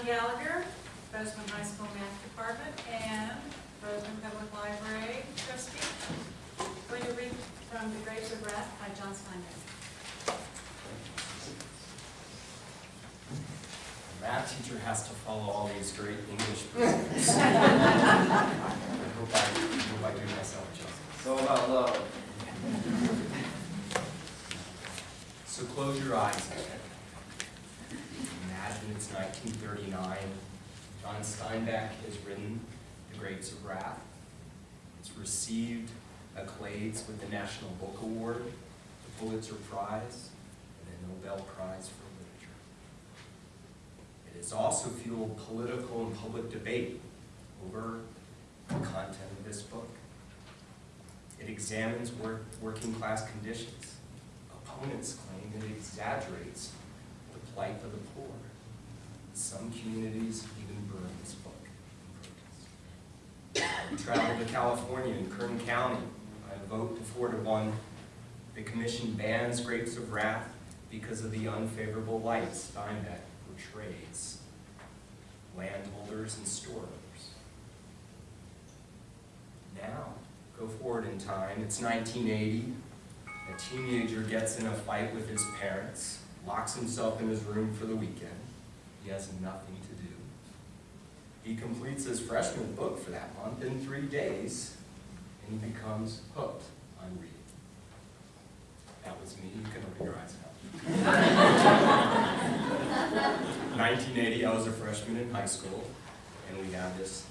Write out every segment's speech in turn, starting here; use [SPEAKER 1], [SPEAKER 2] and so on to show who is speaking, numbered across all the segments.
[SPEAKER 1] John Gallagher, Bozeman High School Math Department, and Bozeman Public Library trustee. Going to read from The Grapes of Wrath by John Steinbeck.
[SPEAKER 2] A math teacher has to follow all these great English principles. I hope I, I hope I do myself justice.
[SPEAKER 3] It's all about love.
[SPEAKER 2] So close your eyes it's 1939. John Steinbeck has written The Grapes of Wrath. It's received accolades with the National Book Award, the Pulitzer Prize, and the Nobel Prize for Literature. It has also fueled political and public debate over the content of this book. It examines work, working class conditions. Opponents claim it exaggerates plight of the poor. Some communities even burn this book. We traveled to California in Kern County. I vote to four to one. The commission bans Grapes of Wrath because of the unfavorable light Steinbeck portrays landholders and store owners. Now, go forward in time, it's 1980. A teenager gets in a fight with his parents, locks himself in his room for the weekend. He has nothing to do. He completes his freshman book for that month in three days, and he becomes hooked on reading. That was me, you can open your eyes now. 1980, I was a freshman in high school, and we had this,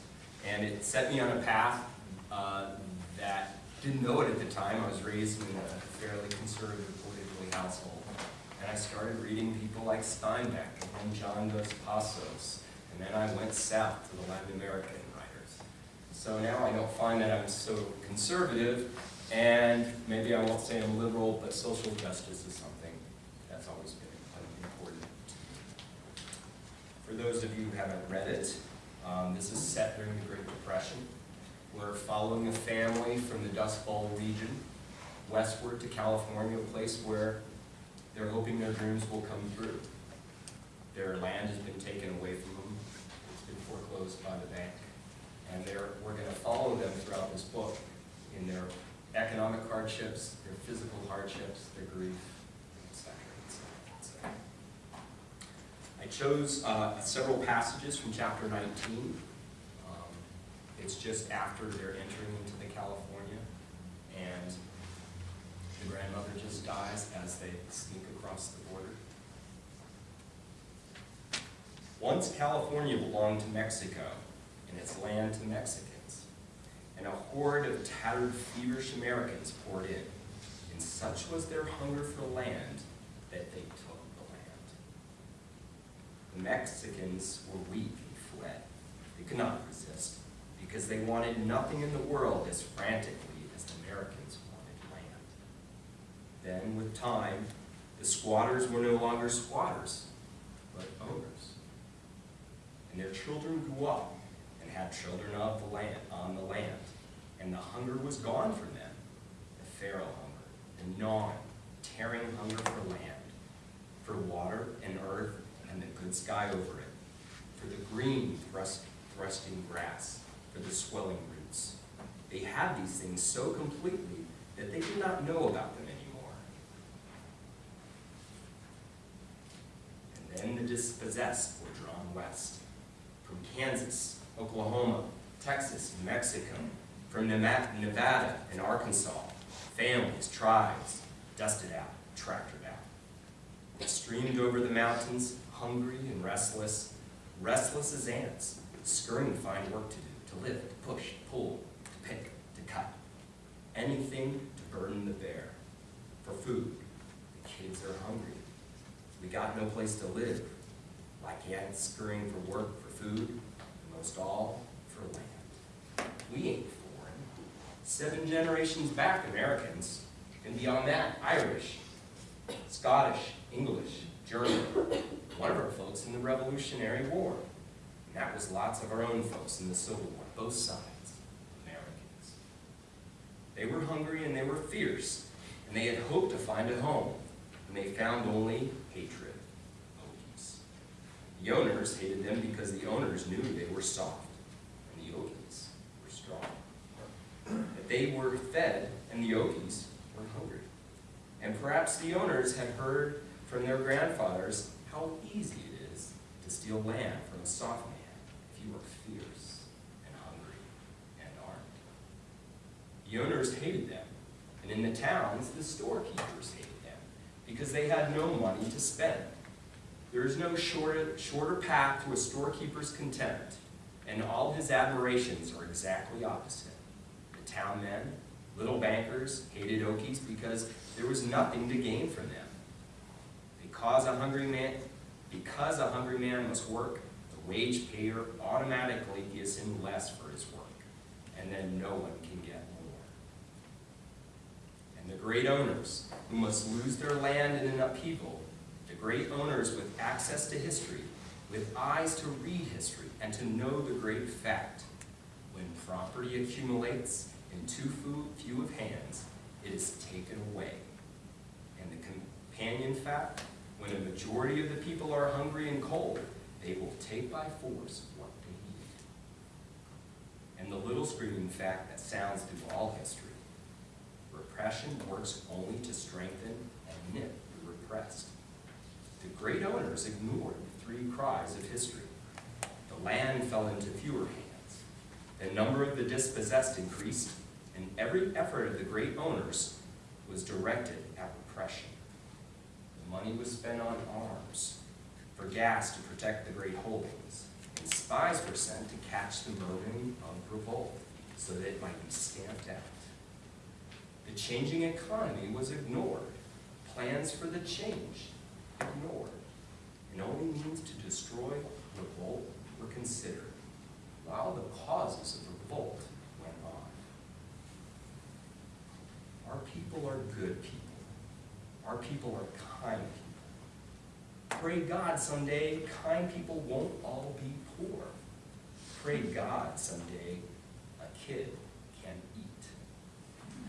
[SPEAKER 2] and it set me on a path uh, that didn't know it at the time. I was raised in a fairly conservative politically household, and I started reading people like Steinbeck and John Dos Passos, and then I went south to the Latin American writers. So now I don't find that I'm so conservative, and maybe I won't say I'm liberal, but social justice is something that's always been important. For those of you who haven't read it, um, this is set during the Great Depression. We're following a family from the Dust Bowl region westward to California, a place where they're hoping their dreams will come through. Their land has been taken away from them. It's been foreclosed by the bank. And we're going to follow them throughout this book in their economic hardships, their physical hardships, their grief, etc. et cetera, et. I chose uh, several passages from chapter 19. Um, it's just after they're entering into the California, and the grandmother just dies as they sneak across the border. Once California belonged to Mexico, and its land to Mexicans, and a horde of tattered, feverish Americans poured in, and such was their hunger for land that they took the land. The Mexicans were weak and fled. They could not resist, because they wanted nothing in the world as frantically as the Americans. Then, with time, the squatters were no longer squatters, but owners. And their children grew up and had children of the land, on the land. And the hunger was gone from them, the Pharaoh hunger, the gnawing, tearing hunger for land, for water and earth and the good sky over it, for the green thrust, thrusting grass, for the swelling roots. They had these things so completely that they did not know about them anymore. And then the dispossessed were drawn west, from Kansas, Oklahoma, Texas, Mexico, from Nevada and Arkansas, families, tribes, dusted out, tractored out. They streamed over the mountains, hungry and restless, restless as ants, scurrying to find work to do, to lift, to push, to pull, to pick, to cut. Anything to burden the bear. For food, the kids are hungry. We got no place to live, like ants scurrying for work, for food, and most all for land. We ain't foreign. Seven generations back, Americans, and beyond that, Irish, Scottish, English, German, one of our folks in the Revolutionary War. And that was lots of our own folks in the Civil War, both sides, Americans. They were hungry and they were fierce, and they had hoped to find a home, and they found only hatred. The owners hated them because the owners knew they were soft, and the Okies were strong. That they were fed, and the Okies were hungry. And perhaps the owners had heard from their grandfathers how easy it is to steal land from a soft man if you are fierce and hungry and armed. The owners hated them, and in the towns, the storekeepers hated them because they had no money to spend. There is no shorter, shorter path to a storekeeper's contempt, and all his admirations are exactly opposite. The town men, little bankers, hated Okies because there was nothing to gain from them. Because a hungry man, because a hungry man must work, the wage payer automatically gives him less for his work, and then no one can get more. The great owners, who must lose their land in an upheaval, the great owners with access to history, with eyes to read history and to know the great fact, when property accumulates in too few of hands, it is taken away. And the companion fact, when a majority of the people are hungry and cold, they will take by force what they need. And the little screaming fact that sounds through all history, repression works only to strengthen and nip the repressed. The great owners ignored the three cries of history. The land fell into fewer hands. The number of the dispossessed increased, and every effort of the great owners was directed at repression. The money was spent on arms, for gas to protect the great holdings, and spies were sent to catch the murmuring of revolt, so that it might be stamped out. The changing economy was ignored. Plans for the change ignored. And only means to destroy revolt were considered, while the causes of revolt went on. Our people are good people. Our people are kind people. Pray God someday kind people won't all be poor. Pray God someday a kid can eat.